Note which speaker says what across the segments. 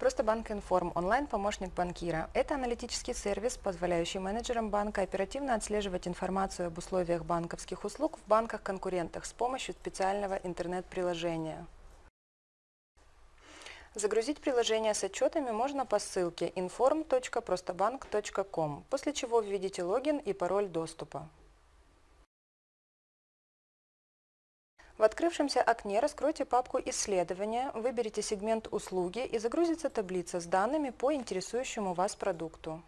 Speaker 1: Просто Банк Информ – онлайн-помощник банкира. Это аналитический сервис, позволяющий менеджерам банка оперативно отслеживать информацию об условиях банковских услуг в банках-конкурентах с помощью специального интернет-приложения. Загрузить приложение с отчетами можно по ссылке inform.простоbank.com, после чего введите логин и пароль доступа. В открывшемся окне раскройте папку «Исследования», выберите сегмент «Услуги» и загрузится таблица с данными по интересующему вас продукту.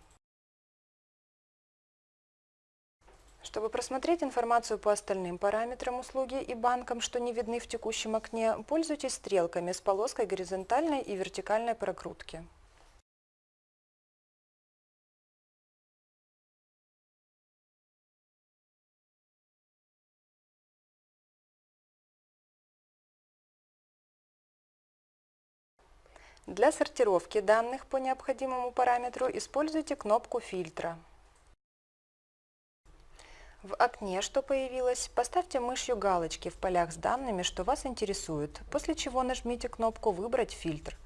Speaker 1: Чтобы просмотреть информацию по остальным параметрам услуги и банкам, что не видны в текущем окне, пользуйтесь стрелками с полоской горизонтальной и вертикальной прокрутки. Для сортировки данных по необходимому параметру используйте кнопку фильтра. В окне, что появилось, поставьте мышью галочки в полях с данными, что вас интересует, после чего нажмите кнопку «Выбрать фильтр».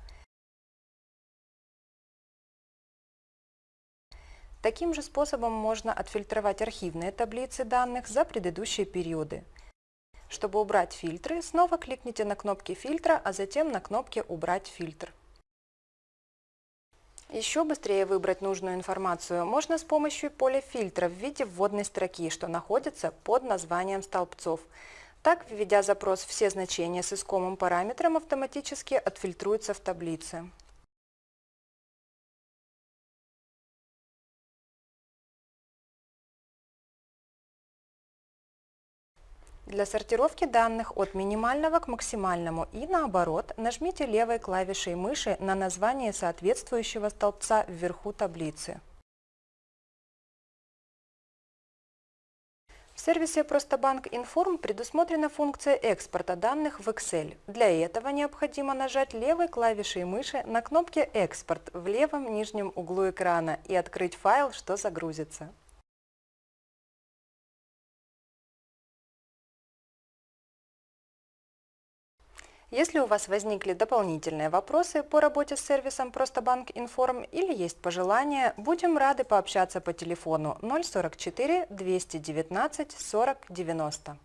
Speaker 1: Таким же способом можно отфильтровать архивные таблицы данных за предыдущие периоды. Чтобы убрать фильтры, снова кликните на кнопки фильтра, а затем на кнопке «Убрать фильтр». Еще быстрее выбрать нужную информацию можно с помощью поля фильтра в виде вводной строки, что находится под названием столбцов. Так, введя запрос «Все значения с искомым параметром» автоматически отфильтруются в таблице. Для сортировки данных от минимального к максимальному и наоборот нажмите левой клавишей мыши на название соответствующего столбца вверху таблицы. В сервисе Простобанк Информ предусмотрена функция экспорта данных в Excel. Для этого необходимо нажать левой клавишей мыши на кнопке «Экспорт» в левом нижнем углу экрана и открыть файл, что загрузится. Если у вас возникли дополнительные вопросы по работе с сервисом Простобанк Информ или есть пожелания, будем рады пообщаться по телефону 044 219 40 90.